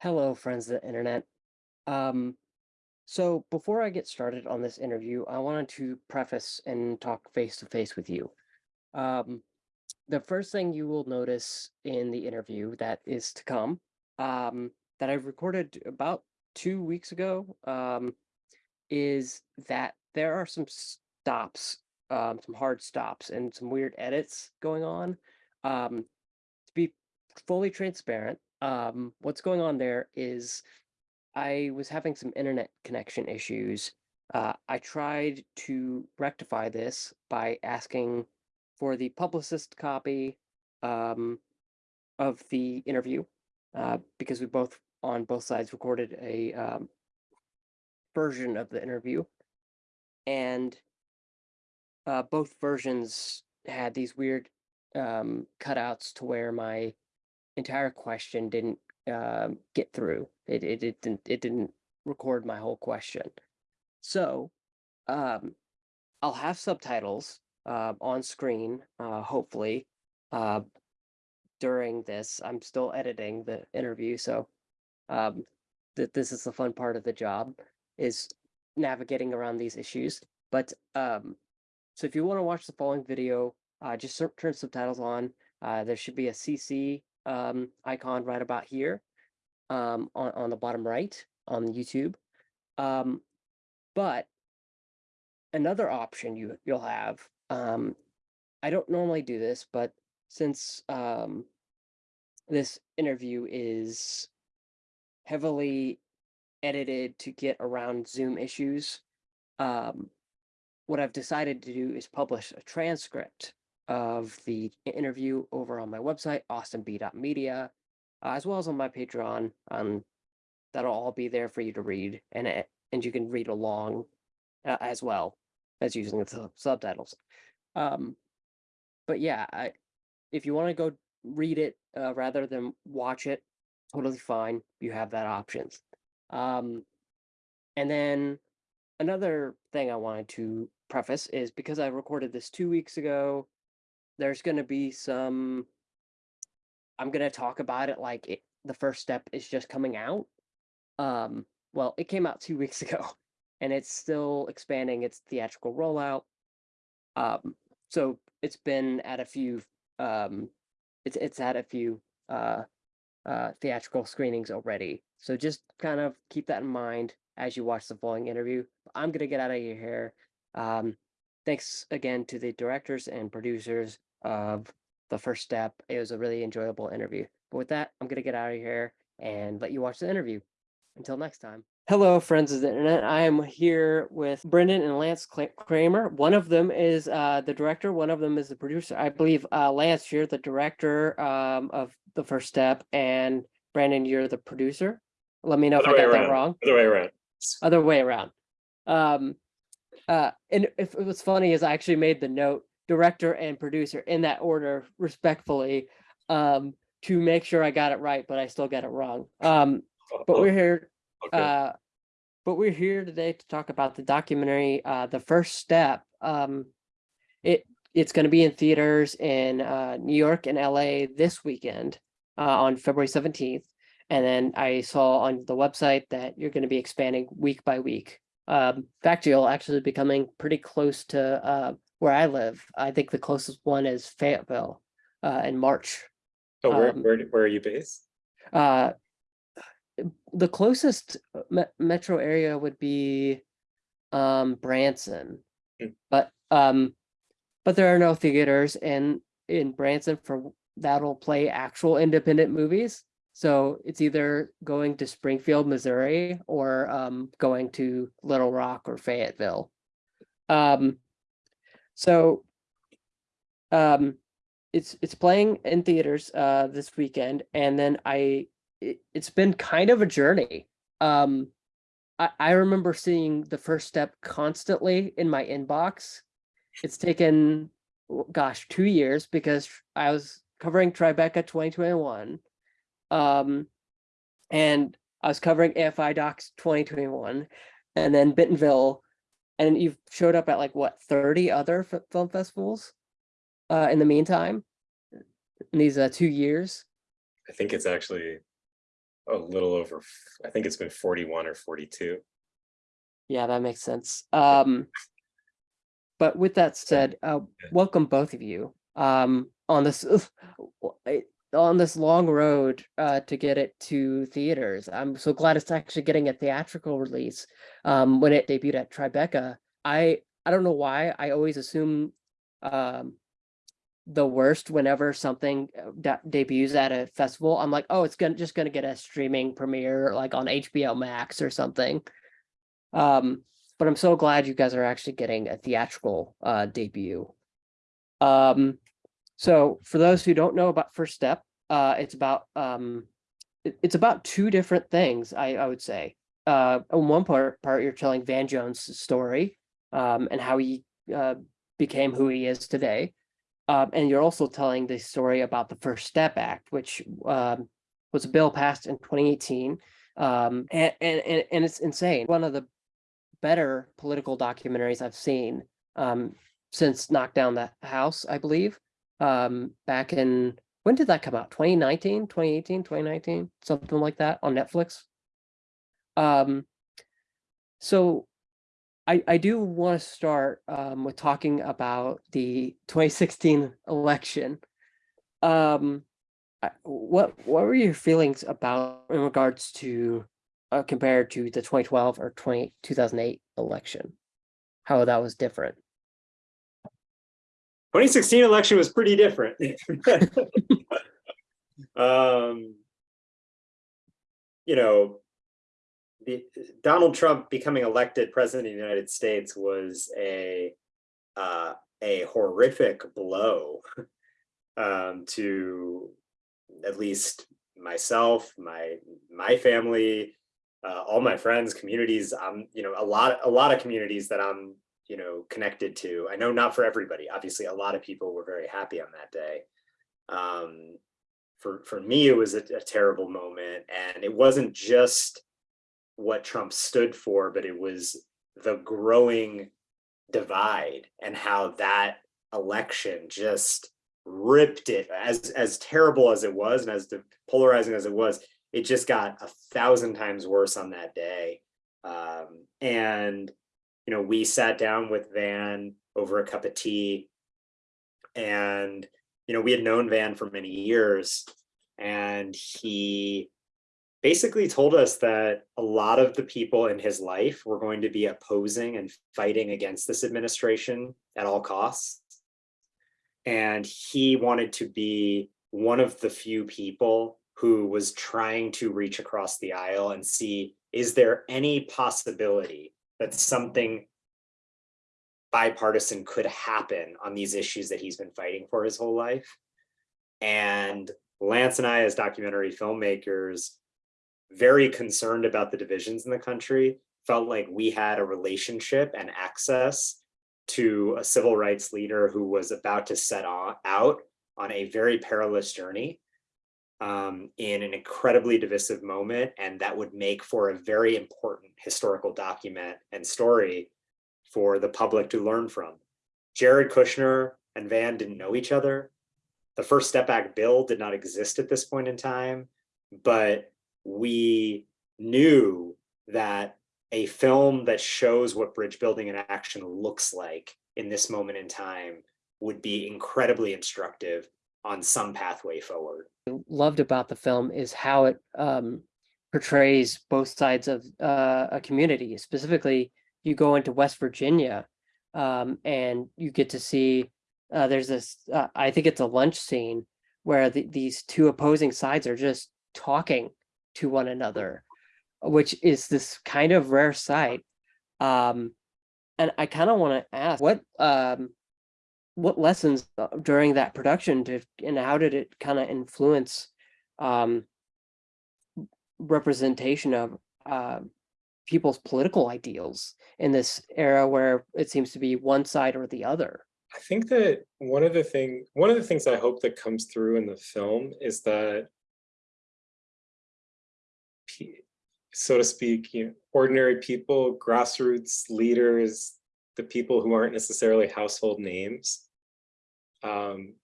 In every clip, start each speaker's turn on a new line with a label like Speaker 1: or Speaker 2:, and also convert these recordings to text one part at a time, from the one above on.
Speaker 1: Hello, friends of the internet. Um, so before I get started on this interview, I wanted to preface and talk face to face with you. Um, the first thing you will notice in the interview that is to come, um, that I've recorded about two weeks ago, um, is that there are some stops, um, some hard stops and some weird edits going on. Um, to be fully transparent, um, what's going on there is I was having some internet connection issues. Uh, I tried to rectify this by asking for the publicist copy um, of the interview uh, because we both on both sides recorded a um, version of the interview and uh, both versions had these weird um, cutouts to where my entire question didn't um, get through. It, it it didn't it didn't record my whole question. So, um, I'll have subtitles uh, on screen, uh, hopefully, uh, during this. I'm still editing the interview, so um, that this is the fun part of the job is navigating around these issues. But um, so if you want to watch the following video, uh, just turn subtitles on. Uh, there should be a CC um, icon right about here um, on, on the bottom right on YouTube. Um, but another option you you'll have, um, I don't normally do this, but since um, this interview is heavily edited to get around Zoom issues, um, what I've decided to do is publish a transcript of the interview over on my website, austinb.media, uh, as well as on my Patreon. Um, that'll all be there for you to read, and and you can read along uh, as well as using the subtitles. Um, but yeah, I, if you want to go read it uh, rather than watch it, totally fine. You have that options. Um, and then another thing I wanted to preface is because I recorded this two weeks ago, there's going to be some i'm going to talk about it like it, the first step is just coming out um well it came out two weeks ago and it's still expanding its theatrical rollout um so it's been at a few um it's it's had a few uh uh theatrical screenings already so just kind of keep that in mind as you watch the following interview i'm going to get out of your hair um thanks again to the directors and producers of the first step. It was a really enjoyable interview. But with that, I'm going to get out of here and let you watch the interview. Until next time. Hello, friends of the internet. I am here with Brendan and Lance Kramer. One of them is uh, the director, one of them is the producer. I believe, uh, Lance, you're the director um, of The First Step, and Brandon, you're the producer. Let me know
Speaker 2: Other
Speaker 1: if I
Speaker 2: way
Speaker 1: got that wrong.
Speaker 2: Other way around.
Speaker 1: Other way around. Um, uh, and if it was funny is I actually made the note director and producer in that order respectfully um, to make sure I got it right, but I still got it wrong. Um, but we're here,
Speaker 2: Okay.
Speaker 1: uh, but we're here today to talk about the documentary, uh, The First Step. Um, it it's going to be in theaters in uh, New York and LA this weekend uh, on February 17th. And then I saw on the website that you're going to be expanding week by week. Um, Factual actually be coming pretty close to uh, where I live. I think the closest one is Fayetteville uh, in March.
Speaker 2: Oh, where,
Speaker 1: um,
Speaker 2: where, where are you based?
Speaker 1: Uh, the closest me- metro area would be um, Branson,
Speaker 2: Hmm.
Speaker 1: but um, but there are no theaters in in Branson for that'll play actual independent movies. So it's either going to Springfield, Missouri, or um, going to Little Rock or Fayetteville. Um, so um, it's it's playing in theaters uh this weekend, and then I it, it's been kind of a journey. Um, I I remember seeing the first step constantly in my inbox. It's taken, gosh, two years because I was covering Tribeca 2021, um, and I was covering AFI Docs 2021, and then Bentonville, and you've showed up at like what 30 other film festivals, uh, in the meantime, in these uh, two years.
Speaker 2: I think it's actually a little over, i think it's been 41 or 42.
Speaker 1: Yeah, that makes sense. Um, but with that said, uh, welcome both of you. Um, on this on this long road uh to get it to theaters. I'm so glad it's actually getting a theatrical release. Um, when it debuted at Tribeca, I I don't know why I always assume um the worst whenever something uh, de- debuts at a festival. I'm like, oh, it's gonna just gonna get a streaming premiere like on HBO Max or something. Um, but I'm so glad you guys are actually getting a theatrical uh debut. Um, so for those who don't know about First Step, uh, it's about um, it- it's about two different things. I I would say. Uh, on one part, part you're telling Van Jones' story, um, and how he uh became who he is today. Um, and you're also telling the story about the First Step Act, which um was a bill passed in 2018. Um, and and and, it's insane. One of the better political documentaries I've seen um, since Knock Down the House, I believe. Um, back in when did that come out? 2019, 2018, 2019, something like that on Netflix. Um, so I, I do want to start um, with talking about the 2016 election. Um, what what were your feelings about in regards to uh, compared to the 2012 or 20, 2008 election? How that was different.
Speaker 2: 2016 election was pretty different. um, you know, the, Donald Trump becoming elected president of the United States was a uh, a horrific blow um, to at least myself, my my family, uh, all my friends, communities. Um, you know, a lot a lot of communities that I'm you know connected to. I know not for everybody. Obviously, a lot of people were very happy on that day. Um, for for me, it was a, a terrible moment, and it wasn't just what Trump stood for, but it was the growing divide and how that election just ripped it as as terrible as it was and as polarizing as it was it just got a thousand times worse on that day um and you know we sat down with van over a cup of tea and you know we had known van for many years and he basically told us that a lot of the people in his life were going to be opposing and fighting against this administration at all costs. And he wanted to be one of the few people who was trying to reach across the aisle and see is there any possibility that something bipartisan could happen on these issues that he's been fighting for his whole life? And Lance and I, as documentary filmmakers, very concerned about the divisions in the country, felt like we had a relationship and access to a civil rights leader who was about to set out on a very perilous journey um, in an incredibly divisive moment. And that would make for a very important historical document and story for the public to learn from. Jared Kushner and Van didn't know each other. The First Step Act bill did not exist at this point in time, but we knew that a film that shows what bridge building in action looks like in this moment in time would be incredibly instructive on some pathway forward.
Speaker 1: Loved about the film is how it um, portrays both sides of uh, a community. Specifically, you go into West Virginia um, and you get to see uh, there's this, uh, I think it's a lunch scene where the, these two opposing sides are just talking to one another, which is this kind of rare sight. Um, and I kind of want to ask what um, what lessons uh, during that production did and how did it kind of influence um, representation of uh, people's political ideals in this era where it seems to be one side or the other?
Speaker 3: I think that one of the thing, one of the things I hope that comes through in the film is that, so to speak, you know, ordinary people, grassroots leaders, the people who aren't necessarily household names, um,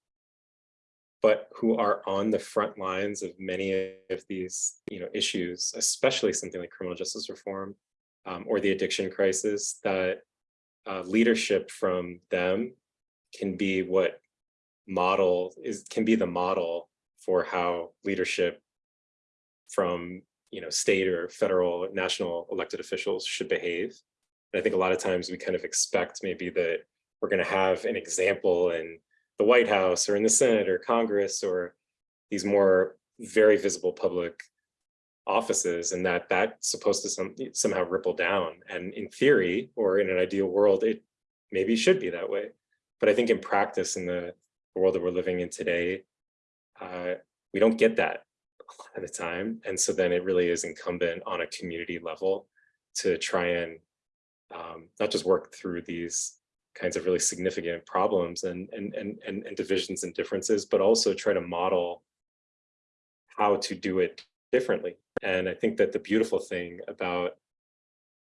Speaker 3: but who are on the front lines of many of these, you know, issues, especially something like criminal justice reform um, or the addiction crisis, that uh, leadership from them can be what model is can be the model for how leadership from you know state or federal national elected officials should behave. And i think a lot of times we kind of expect maybe that we're going to have an example in the white house or in the senate or congress or these more very visible public offices and that that's supposed to some, somehow ripple down. And in theory or in an ideal world it maybe should be that way. But i think in practice in the world that we're living in today uh, we don't get that a lot of the time. And so then it really is incumbent on a community level to try and um, not just work through these kinds of really significant problems and and and and, and divisions and differences but also try to model how to do it differently and I think that the beautiful thing about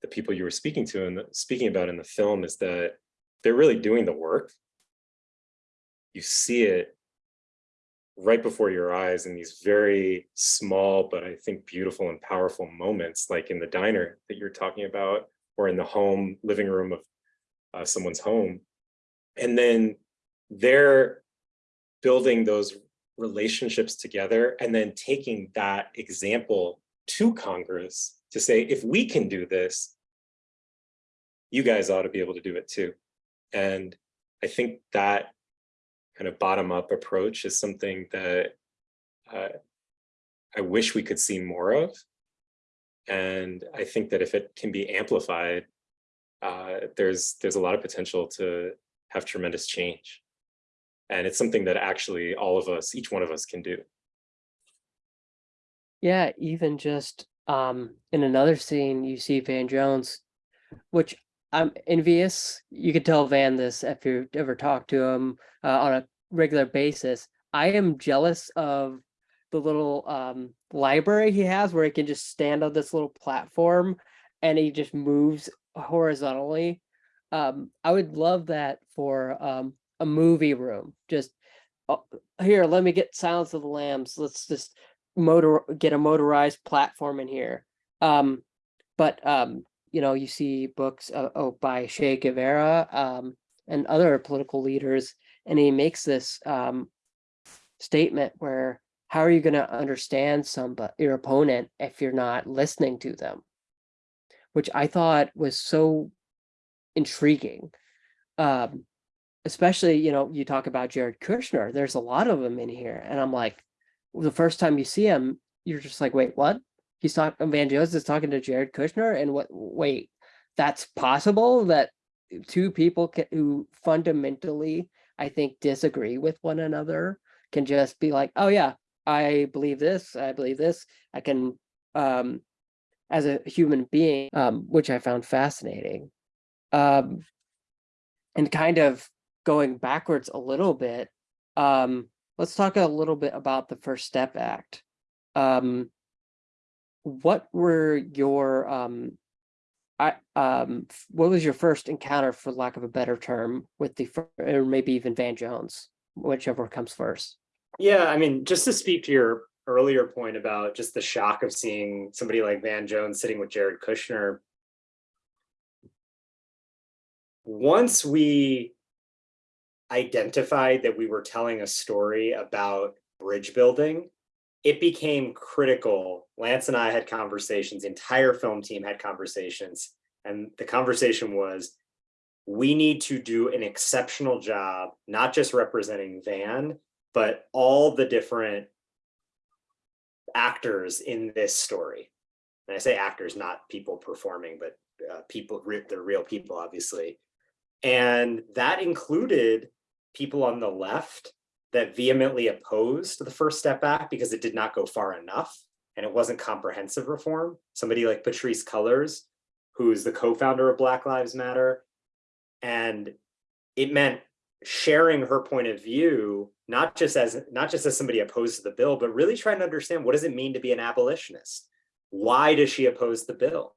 Speaker 3: the people you were speaking to and speaking about in the film is that they're really doing the work. You see it right before your eyes in these very small, but I think beautiful and powerful moments, like in the diner that you're talking about, or in the home living room of uh, someone's home. And then they're building those relationships together and then taking that example to Congress to say, if we can do this, you guys ought to be able to do it too. And I think that kind of bottom up approach is something that uh, I wish we could see more of. And I think that if it can be amplified, uh, there's there's a lot of potential to have tremendous change. And it's something that actually all of us, each one of us can do.
Speaker 1: Yeah, even just um in another scene you see Van Jones, which I'm envious. You could tell Van this if you ever talk to him uh, on a regular basis. I am jealous of the little um library he has where he can just stand on this little platform and he just moves horizontally. Um, I would love that for um a movie room. Just uh, here, let me get Silence of the Lambs. Let's just motor get a motorized platform in here. Um, but um, you know, you see books uh, oh by Che Guevara um, and other political leaders, and he makes this um, statement where how are you going to understand somebody your opponent if you're not listening to them? Which I thought was so intriguing. Um, especially, you know, you talk about Jared Kushner, there's a lot of them in here. And I'm like, the first time you see him, you're just like, wait, what? He's talking, Van Jones is talking to Jared Kushner and what, wait, that's possible that two people can, who fundamentally, I think, disagree with one another can just be like, oh yeah, I believe this, I believe this, I can, um, as a human being, um, which I found fascinating. Um, and kind of going backwards a little bit, um, let's talk a little bit about the First Step Act. Um, what were your um, I um, what was your first encounter, for lack of a better term, with the or maybe even Van Jones, whichever comes first?
Speaker 2: Yeah, I mean, just to speak to your earlier point about just the shock of seeing somebody like Van Jones sitting with Jared Kushner. Once we identified that we were telling a story about bridge building, it became critical. Lance and I had conversations, the entire film team had conversations, and the conversation was, we need to do an exceptional job, not just representing Van, but all the different actors in this story. And I say actors, not people performing, but uh, people, they're real people, obviously. And that included people on the left that vehemently opposed the First Step Act because it did not go far enough and it wasn't comprehensive reform. Somebody like Patrisse Cullors, who's the co-founder of Black Lives Matter. And it meant sharing her point of view, not just as not just as somebody opposed to the bill, but really trying to understand what does it mean to be an abolitionist? Why does she oppose the bill?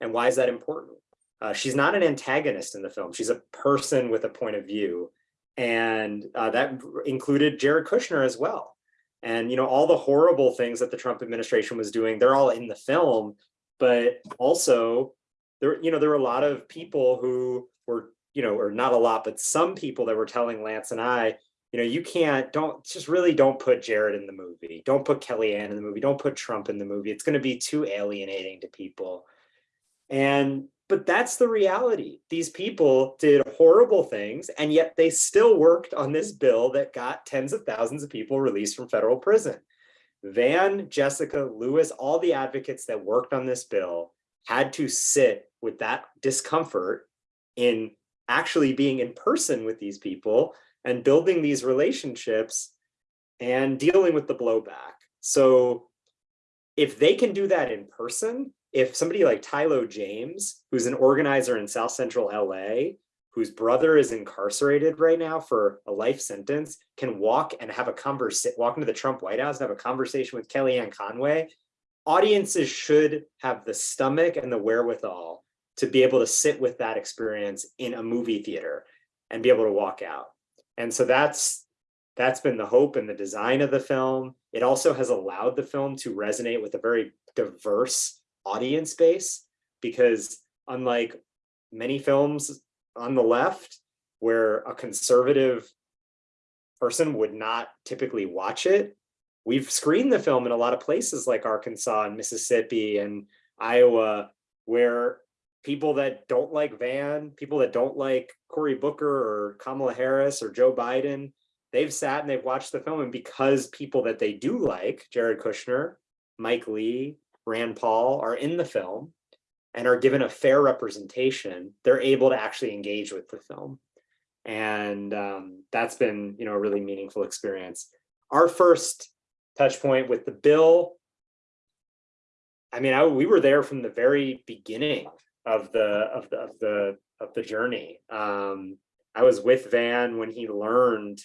Speaker 2: And why is that important? Uh, she's not an antagonist in the film. She's a person with a point of view And uh, that included Jared Kushner as well. And, you know, all the horrible things that the Trump administration was doing, they're all in the film. But also, there, you know, there were a lot of people who were, you know, or not a lot, but some people that were telling Lance and I, you know, you can't, don't, just really don't put Jared in the movie. Don't put Kellyanne in the movie. Don't put Trump in the movie. It's going to be too alienating to people. And, but that's the reality. These people did horrible things, and yet they still worked on this bill that got tens of thousands of people released from federal prison. Van, Jessica, Lewis, all the advocates that worked on this bill had to sit with that discomfort in actually being in person with these people and building these relationships and dealing with the blowback. So if they can do that in person, if somebody like Tylo James, who's an organizer in South Central LA, whose brother is incarcerated right now for a life sentence, can walk and have a conversation, walk into the Trump White House and have a conversation with Kellyanne Conway, audiences should have the stomach and the wherewithal to be able to sit with that experience in a movie theater and be able to walk out. And so that's that's been the hope and the design of the film. It also has allowed the film to resonate with a very diverse audience base because unlike many films on the left where a conservative person would not typically watch it, we've screened the film in a lot of places like Arkansas and Mississippi and Iowa where people that don't like Van, people that don't like Cory Booker or Kamala Harris or Joe Biden, they've sat and they've watched the film and because people that they do like, Jared Kushner, Mike Lee, Rand Paul are in the film and are given a fair representation, they're able to actually engage with the film. And um, that's been, you know, a really meaningful experience. Our first touch point with the bill, I mean, I, we were there from the very beginning of the of the of the of the journey. Um, I was with Van when he learned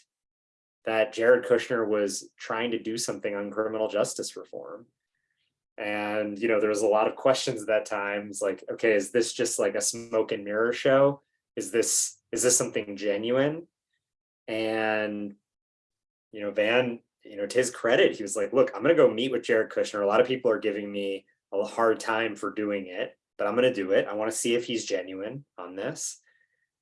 Speaker 2: that Jared Kushner was trying to do something on criminal justice reform. And, you know, there was a lot of questions at that time. It's like, okay, is this just like a smoke and mirror show? Is this, is this something genuine? And, you know, Van, you know, to his credit, he was like, look, I'm going to go meet with Jared Kushner. A lot of people are giving me a hard time for doing it, but I'm going to do it. I want to see if he's genuine on this.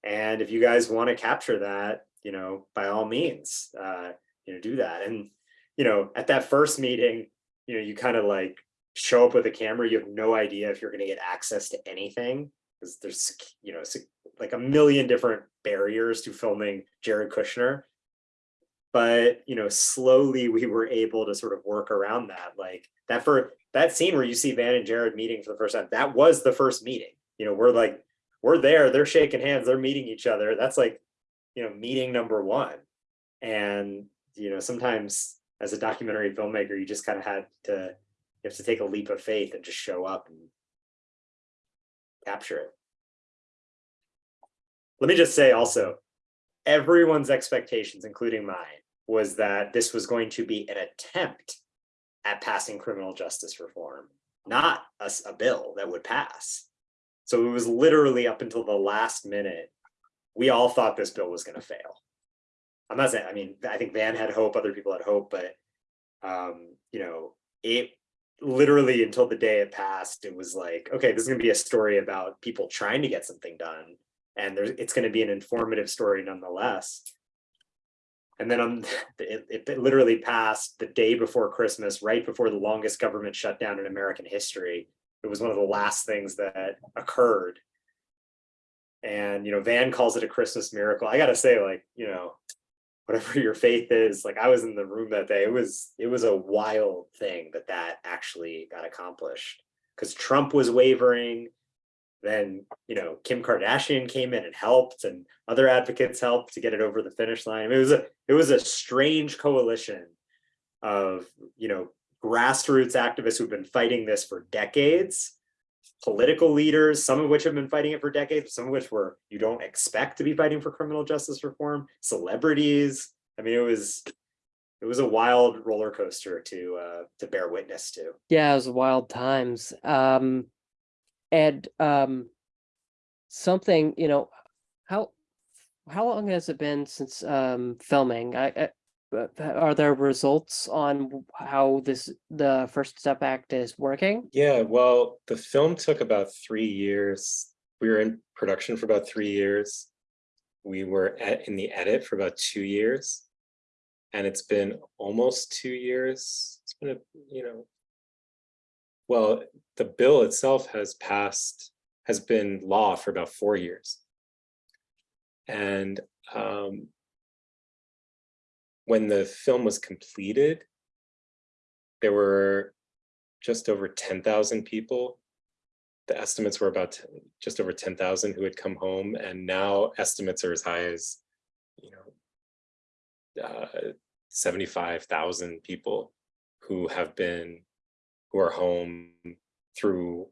Speaker 2: And if you guys want to capture that, you know, by all means, uh, you know, do that. And, you know, at that first meeting, you know, you kind of like show up with a camera, you have no idea if you're going to get access to anything because there's, you know, like a million different barriers to filming Jared Kushner. But, you know, slowly we were able to sort of work around that. Like that for that scene where you see Van and Jared meeting for the first time, that was the first meeting. You know, we're like, we're there, they're shaking hands, they're meeting each other. That's like, you know, meeting number one. And, you know, sometimes as a documentary filmmaker, you just kind of had to you have to take a leap of faith and just show up and capture it. Let me just say also, everyone's expectations, including mine, was that this was going to be an attempt at passing criminal justice reform, not a, a bill that would pass. So it was literally up until the last minute, we all thought this bill was going to fail. I'm not saying, I mean, I think Van had hope, other people had hope, but um, you know, it literally until the day it passed, it was like, okay, this is gonna be a story about people trying to get something done. And there's, it's gonna be an informative story nonetheless. And then um, it, it literally passed the day before Christmas, right before the longest government shutdown in American history. It was one of the last things that occurred. And, you know, Van calls it a Christmas miracle. I gotta say, like, you know, whatever your faith is like i was in the room that day it was it was a wild thing that that actually got accomplished because trump was wavering then you know kim kardashian came in and helped and other advocates helped to get it over the finish line it was a it was a strange coalition of you know grassroots activists who've been fighting this for decades political leaders, some of which have been fighting it for decades, some of which were you don't expect to be fighting for criminal justice reform, celebrities. I mean, it was it was a wild roller coaster to uh, to bear witness to.
Speaker 1: Yeah, it was wild times. Um, and um, something you know, how how long has it been since um filming? I, I are there results on how this the First Step Act is working?
Speaker 3: Yeah, well, the film took about three years. We were in production for about three years. We were at, in the edit for about two years. And it's been almost two years. It's been a, you know. Well, the bill itself has passed, has been law for about four years. And um. When the film was completed. There were just over ten thousand people. The estimates were about just over ten thousand who had come home, and now estimates are as high as, you know, uh, seventy-five thousand people who have been, who are home through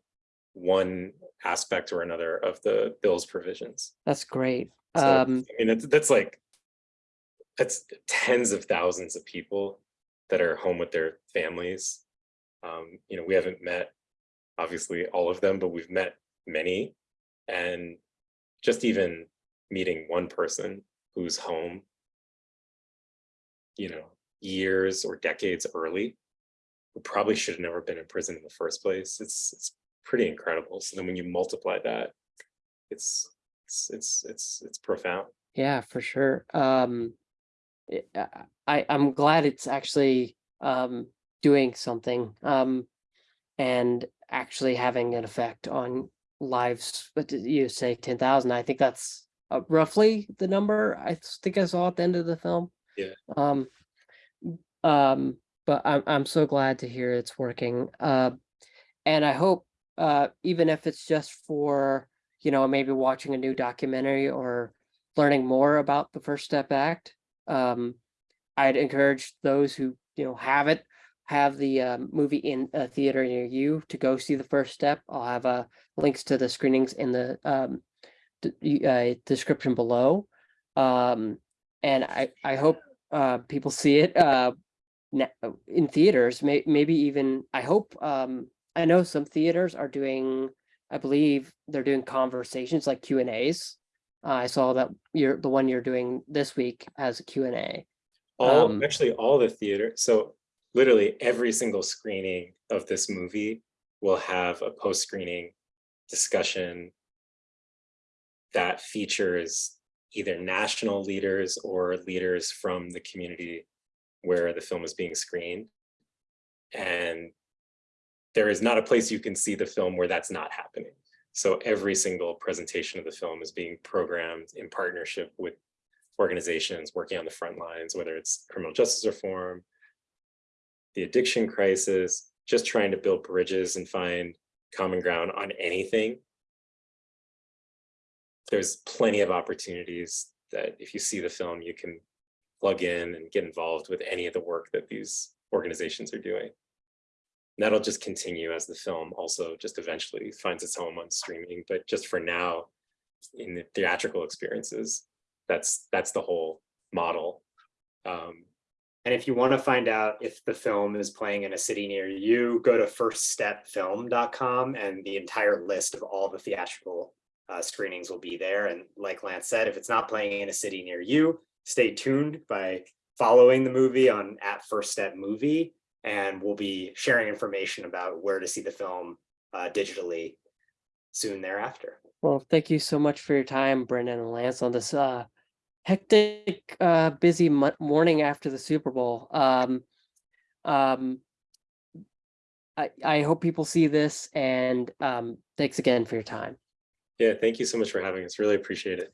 Speaker 3: one aspect or another of the bill's provisions.
Speaker 1: That's great.
Speaker 3: So,
Speaker 1: Um,
Speaker 3: I mean, that's, that's like, that's tens of thousands of people that are home with their families. Um, you know, we haven't met, obviously, all of them, but we've met many. And just even meeting one person who's home, you know, years or decades early, who probably should have never been in prison in the first place. It's, it's pretty incredible. So then when you multiply that, it's, it's, it's, it's, it's profound.
Speaker 1: yeah, for sure. Um, I, I I'm glad it's actually um doing something um and actually having an effect on lives. But did you say ten thousand? I think that's uh, roughly the number I think I saw at the end of the film.
Speaker 3: Yeah.
Speaker 1: Um, um, but I'm I'm so glad to hear it's working. Uh, and I hope uh even if it's just for you know maybe watching a new documentary or learning more about the First Step Act, um, I'd encourage those who you know have it have the um, movie in a theater near you to go see the first step. I'll have uh, links to the screenings in the um, uh, description below. Um, and I, I hope uh, people see it uh, in theaters, may- maybe even, I hope, um, I know some theaters are doing, I believe they're doing conversations like Q and As. Uh, I saw that you're, the one you're doing this week has a Q and A.
Speaker 3: All,
Speaker 1: Um,
Speaker 3: actually, all the theater, so literally every single screening of this movie will have a post-screening discussion that features either national leaders or leaders from the community where the film is being screened. And there is not a place you can see the film where that's not happening. So every single presentation of the film is being programmed in partnership with organizations working on the front lines, whether it's criminal justice reform, the addiction crisis, just trying to build bridges and find common ground on anything. There's plenty of opportunities that if you see the film, you can plug in and get involved with any of the work that these organizations are doing. And that'll just continue as the film also just eventually finds its home on streaming, but just for now, in the theatrical experiences, that's that's the whole model. Um,
Speaker 2: And if you want to find out if the film is playing in a city near you, go to firststepfilm.com and the entire list of all the theatrical uh, screenings will be there. And like Lance said, if it's not playing in a city near you, stay tuned by following the movie on at First Step Movie, and we'll be sharing information about where to see the film uh, digitally soon thereafter.
Speaker 1: Well, thank you so much for your time, Brendan and Lance, on this uh, hectic, uh, busy morning after the Super Bowl. Um, um, I, I hope people see this and um, thanks again for your time.
Speaker 3: yeah, thank you so much for having us. Really appreciate it.